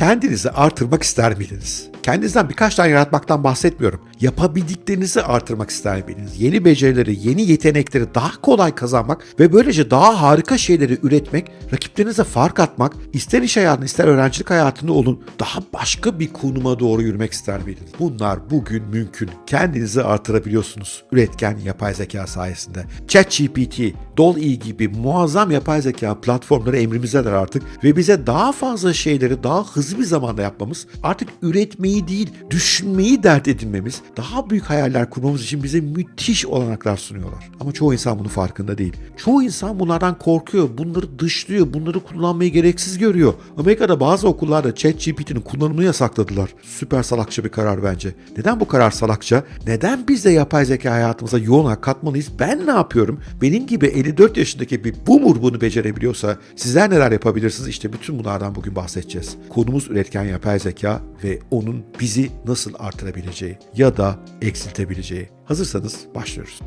Kendinizi artırmak ister miydiniz? Kendinizden birkaç tane yaratmaktan bahsetmiyorum. Yapabildiklerinizi artırmak ister miydiniz? Yeni becerileri, yeni yetenekleri daha kolay kazanmak ve böylece daha harika şeyleri üretmek, rakiplerinize fark atmak, ister iş hayatında ister öğrencilik hayatında olun daha başka bir konuma doğru yürümek ister miydiniz? Bunlar bugün mümkün. Kendinizi artırabiliyorsunuz üretken yapay zeka sayesinde. ChatGPT, DALL-E gibi muazzam yapay zeka platformları emrimizdeler artık ve bize daha fazla şeyleri daha hızlı bir zamanda yapmamız, artık üretmeyi değil, düşünmeyi dert edinmemiz, daha büyük hayaller kurmamız için bize müthiş olanaklar sunuyorlar. Ama çoğu insan bunun farkında değil. Çoğu insan bunlardan korkuyor, bunları dışlıyor, bunları kullanmayı gereksiz görüyor. Amerika'da bazı okullarda ChatGPT'nin kullanımını yasakladılar. Süper salakça bir karar bence. Neden bu karar salakça? Neden biz de yapay zeka hayatımıza yoğun katmalıyız? Ben ne yapıyorum? Benim gibi 54 yaşındaki bir boomer bunu becerebiliyorsa sizler neler yapabilirsiniz? İşte bütün bunlardan bugün bahsedeceğiz. Konumuz üretken yapay zeka ve onun bizi nasıl artırabileceği ya da eksiltebileceği. Hazırsanız başlıyoruz.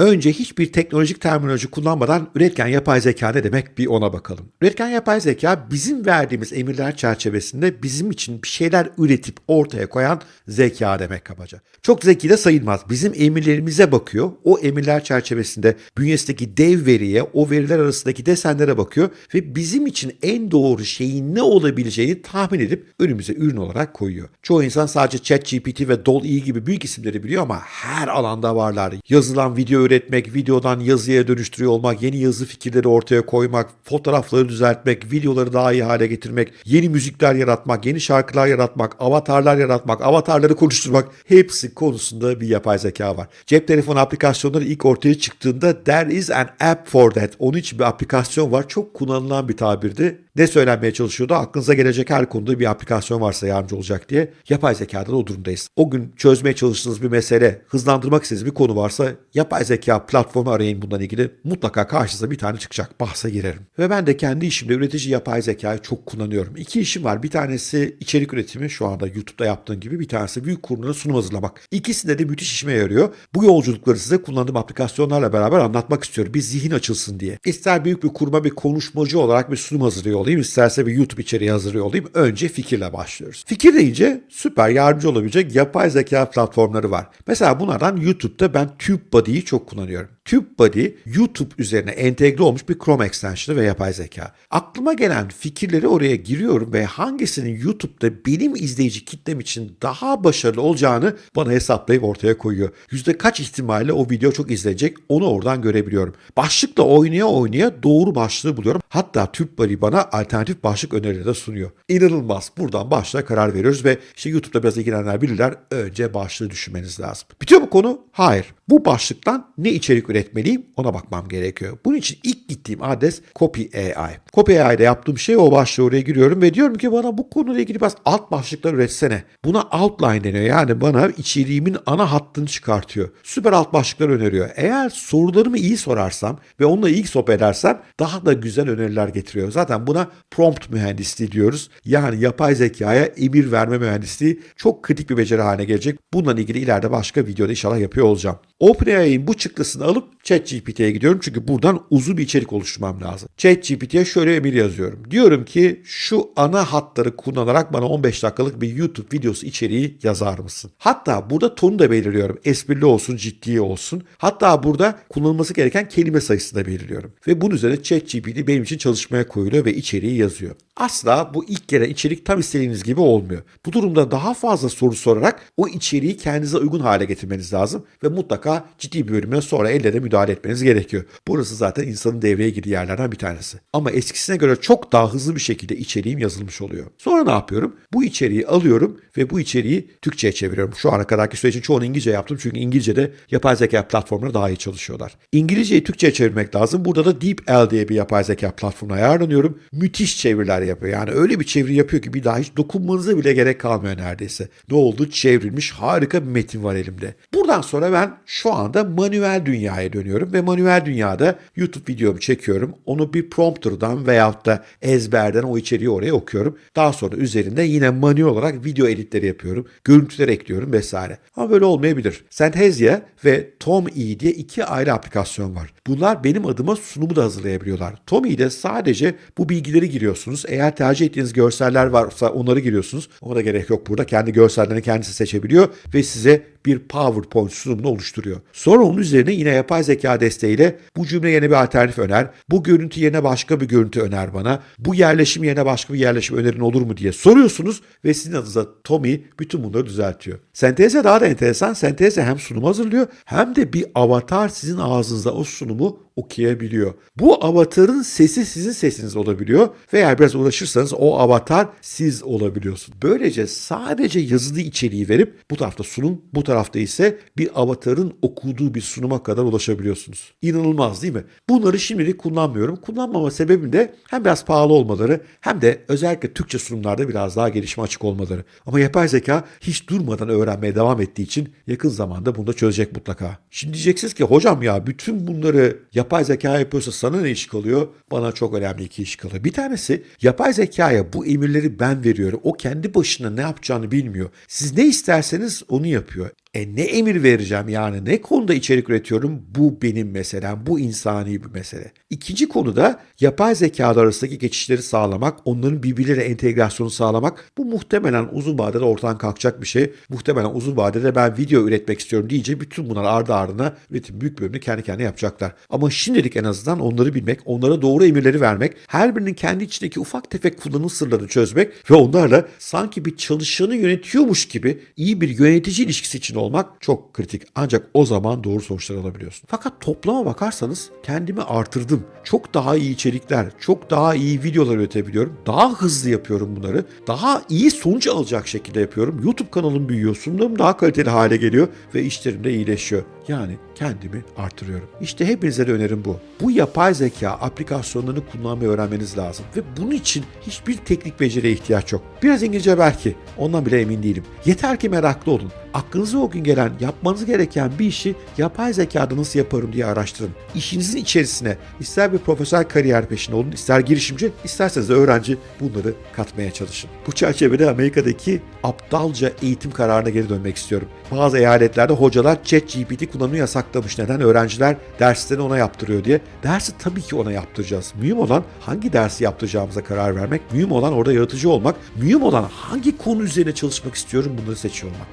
Önce hiçbir teknolojik terminoloji kullanmadan üretken yapay zeka ne demek bir ona bakalım. Üretken yapay zeka bizim verdiğimiz emirler çerçevesinde bizim için bir şeyler üretip ortaya koyan zeka demek kabaca. Çok zeki de sayılmaz. Bizim emirlerimize bakıyor. O emirler çerçevesinde bünyesindeki dev veriye, o veriler arasındaki desenlere bakıyor ve bizim için en doğru şeyin ne olabileceğini tahmin edip önümüze ürün olarak koyuyor. Çoğu insan sadece ChatGPT ve DALL-E gibi büyük isimleri biliyor ama her alanda varlar. Yazılan video üretmek, videodan yazıya dönüştürüyor olmak, yeni yazı fikirleri ortaya koymak, fotoğrafları düzeltmek, videoları daha iyi hale getirmek, yeni müzikler yaratmak, yeni şarkılar yaratmak, avatarlar yaratmak, avatarları konuşturmak hepsi konusunda bir yapay zeka var. Cep telefonu aplikasyonları ilk ortaya çıktığında there is an app for that. Onun için bir aplikasyon var. Çok kullanılan bir tabirdi. Ne söylenmeye çalışıyordu? Aklınıza gelecek her konuda bir aplikasyon varsa yardımcı olacak diye. Yapay zekada da o durumdayız. O gün çözmeye çalıştığınız bir mesele, hızlandırmak istediğiniz bir konu varsa yapay zeka platformu arayın bundan ilgili. Mutlaka karşınıza bir tane çıkacak. Bahse girerim. Ve ben de kendi işimde üretici yapay zekayı çok kullanıyorum. İki işim var. Bir tanesi içerik üretimi şu anda YouTube'da yaptığım gibi. Bir tanesi büyük kurumlara sunum hazırlamak. İkisinde de müthiş işime yarıyor. Bu yolculukları size kullandığım aplikasyonlarla beraber anlatmak istiyorum. Bir zihin açılsın diye. İster büyük bir kuruma bir konuşmacı olarak bir sunum hazırlıyor isterse bir YouTube içeriği hazırlıyor olayım. Önce fikirle başlıyoruz. Fikir deyince süper yardımcı olabilecek yapay zeka platformları var. Mesela bunlardan YouTube'da ben TubeBuddy'yi çok kullanıyorum. TubeBuddy YouTube üzerine entegre olmuş bir Chrome extension'ı ve yapay zeka. Aklıma gelen fikirleri oraya giriyorum ve hangisinin YouTube'da benim izleyici kitlem için daha başarılı olacağını bana hesaplayıp ortaya koyuyor. Yüzde kaç ihtimalle o video çok izlenecek onu oradan görebiliyorum. Başlıkla oynaya oynaya doğru başlığı buluyorum. Hatta TubeBuddy bana alternatif başlık önerileri de sunuyor. İnanılmaz. Buradan başlığa karar veriyoruz ve işte YouTube'da biraz ilgilenenler bilirler. Önce başlığı düşünmeniz lazım. Bitiyor mu konu? Hayır. Bu başlıktan ne içerik üretmeliyim ona bakmam gerekiyor. Bunun için ilk gittiğim adres Copy AI. Copy AI'de yaptığım şey o başlığı oraya giriyorum ve diyorum ki bana bu konuyla ilgili biraz alt başlıklar üretsene. Buna outline deniyor. Yani bana içeriğimin ana hattını çıkartıyor. Süper alt başlıklar öneriyor. Eğer sorularımı iyi sorarsam ve onunla ilk sohbet edersem daha da güzel öneriler getiriyor. Zaten buna prompt mühendisliği diyoruz. Yani yapay zekaya emir verme mühendisliği çok kritik bir beceri haline gelecek. Bununla ilgili ileride başka videoda inşallah yapıyor olacağım. OpenAI'nin bu çıktısını alıp ChatGPT'ye gidiyorum çünkü buradan uzun bir içerik oluşturmam lazım. ChatGPT'ye şöyle emir yazıyorum. Diyorum ki şu ana hatları kullanarak bana 15 dakikalık bir YouTube videosu içeriği yazar mısın? Hatta burada tonu da belirliyorum. Esprili olsun, ciddi olsun. Hatta burada kullanılması gereken kelime sayısını da belirliyorum. Ve bunun üzerine ChatGPT benim için çalışmaya koyuluyor ve içeriği yazıyor. Asla bu ilk kere içerik tam istediğiniz gibi olmuyor. Bu durumda daha fazla soru sorarak o içeriği kendinize uygun hale getirmeniz lazım ve mutlaka ciddi bir bölümden sonra elle de müdahale etmeniz gerekiyor. Burası zaten insanın devreye girdiği yerlerden bir tanesi. Ama eskisine göre çok daha hızlı bir şekilde içeriğim yazılmış oluyor. Sonra ne yapıyorum? Bu içeriği alıyorum ve bu içeriği Türkçe'ye çeviriyorum. Şu ana kadarki sürecin çoğunu İngilizce yaptım çünkü İngilizce'de yapay zeka platformları daha iyi çalışıyorlar. İngilizceyi Türkçe'ye çevirmek lazım. Burada da DeepL diye bir yapay zeka platformuna ayarlanıyorum. Müthiş çeviriler yapıyor. Yani öyle bir çeviri yapıyor ki bir daha hiç dokunmanıza bile gerek kalmıyor neredeyse. Ne oldu? Çevrilmiş harika bir metin var elimde. Buradan sonra ben şu anda manuel dünyaya dönüyorum ve manuel dünyada YouTube videomu çekiyorum. Onu bir prompter'dan veyahut da ezberden o içeriği oraya okuyorum. Daha sonra üzerinde yine manuel olarak video editleri yapıyorum. Görüntüler ekliyorum vesaire. Ama böyle olmayabilir. Synthesia ve TomE diye iki ayrı aplikasyon var. Bunlar benim adıma sunumu da hazırlayabiliyorlar. TomE'de sadece bu bilgileri giriyorsunuz. Eğer tercih ettiğiniz görseller varsa onları giriyorsunuz. Ona gerek yok burada. Kendi görsellerini kendisi seçebiliyor ve size bir PowerPoint sunumunu oluşturuyor. Sonra onun üzerine yine yapay zeka desteğiyle bu cümle yerine bir alternatif öner, bu görüntü yerine başka bir görüntü öner bana, bu yerleşim yerine başka bir yerleşim önerin olur mu diye soruyorsunuz ve sizin adınıza Tommy bütün bunları düzeltiyor. Senteze daha da enteresan. Senteze hem sunum hazırlıyor hem de bir avatar sizin ağzınızda o sunumu okuyabiliyor. Bu avatarın sesi sizin sesiniz olabiliyor ve eğer biraz uğraşırsanız o avatar siz olabiliyorsun. Böylece sadece yazılı içeriği verip bu tarafta sunum, bu tarafta ise bir avatarın okuduğu bir sunuma kadar ulaşabiliyorsunuz. İnanılmaz değil mi? Bunları şimdilik kullanmıyorum. Kullanmama sebebim de hem biraz pahalı olmaları hem de özellikle Türkçe sunumlarda biraz daha gelişme açık olmaları. Ama yapay zeka hiç durmadan öğrenmeye devam ettiği için yakın zamanda bunu da çözecek mutlaka. Şimdi diyeceksiniz ki hocam ya bütün bunları yapay zeka yapıyorsa sana ne iş kalıyor? Bana çok önemli iki iş kalıyor. Bir tanesi yapay zekaya bu emirleri ben veriyorum. O kendi başına ne yapacağını bilmiyor. Siz ne isterseniz onu yapıyor. E ne emir vereceğim yani ne konuda içerik üretiyorum bu benim meselem bu insani bir mesele. İkinci konu da yapay zekalar arasındaki geçişleri sağlamak onların birbirleriyle entegrasyonu sağlamak bu muhtemelen uzun vadede ortadan kalkacak bir şey. Muhtemelen uzun vadede ben video üretmek istiyorum deyince bütün bunlar ardı ardına üretim büyük bölümünü kendi kendine yapacaklar. Ama şimdilik en azından onları bilmek, onlara doğru emirleri vermek, her birinin kendi içindeki ufak tefek kullanım sırlarını çözmek ve onlarla sanki bir çalışanı yönetiyormuş gibi iyi bir yönetici ilişkisi için olmak çok kritik. Ancak o zaman doğru sonuçlar alabiliyorsun. Fakat toplama bakarsanız kendimi artırdım. Çok daha iyi içerikler, çok daha iyi videolar üretebiliyorum. Daha hızlı yapıyorum bunları. Daha iyi sonuç alacak şekilde yapıyorum. YouTube kanalım büyüyor, sunumlarım daha kaliteli hale geliyor ve işlerim de iyileşiyor. Yani kendimi artırıyorum. İşte hepinize de önerim bu. Bu yapay zeka aplikasyonlarını kullanmayı öğrenmeniz lazım. Ve bunun için hiçbir teknik beceriye ihtiyaç yok. Biraz İngilizce belki. Ondan bile emin değilim. Yeter ki meraklı olun. Aklınıza o gün gelen, yapmanız gereken bir işi yapay zekada nasıl yaparım diye araştırın. İşinizin içerisine ister bir profesyonel kariyer peşinde olun, ister girişimci, isterseniz de öğrenci bunları katmaya çalışın. Bu çerçevede Amerika'daki aptalca eğitim kararına geri dönmek istiyorum. Bazı eyaletlerde hocalar ChatGPT kullanımını yasaklamış. Neden? Öğrenciler derslerini ona yaptırıyor diye. Dersi tabii ki ona yaptıracağız. Mühim olan hangi dersi yaptıracağımıza karar vermek. Mühim olan orada yaratıcı olmak. Mühim olan hangi konu üzerine çalışmak istiyorum bunları seçiyor olmak.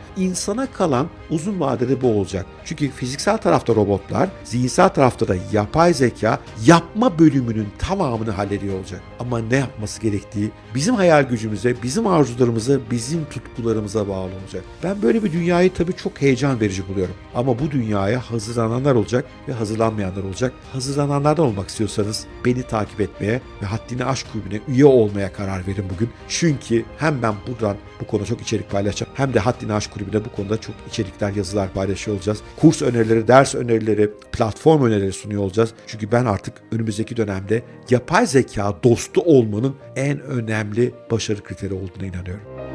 İnsana kalan uzun vadede bu olacak. Çünkü fiziksel tarafta robotlar, zihinsel tarafta da yapay zeka yapma bölümünün tamamını hallediyor olacak. Ama ne yapması gerektiği bizim hayal gücümüze, bizim arzularımıza, bizim tutkularımıza bağlı olacak. Ben böyle bir dünyayı tabii çok heyecan verici buluyorum. Ama bu dünyaya hazırlananlar olacak ve hazırlanmayanlar olacak. Hazırlananlardan olmak istiyorsanız beni takip etmeye ve Haddini Aşk Kulübü'ne üye olmaya karar verin bugün. Çünkü hem ben buradan bu konuda çok içerik paylaşacağım hem de Haddini Aşk Kulübü'ne bu konuda çok içerikler, yazılar paylaşıyor olacağız. Kurs önerileri, ders önerileri, platform önerileri sunuyor olacağız. Çünkü ben artık önümüzdeki dönemde yapay zeka dostu olmanın en önemli başarı kriteri olduğuna inanıyorum.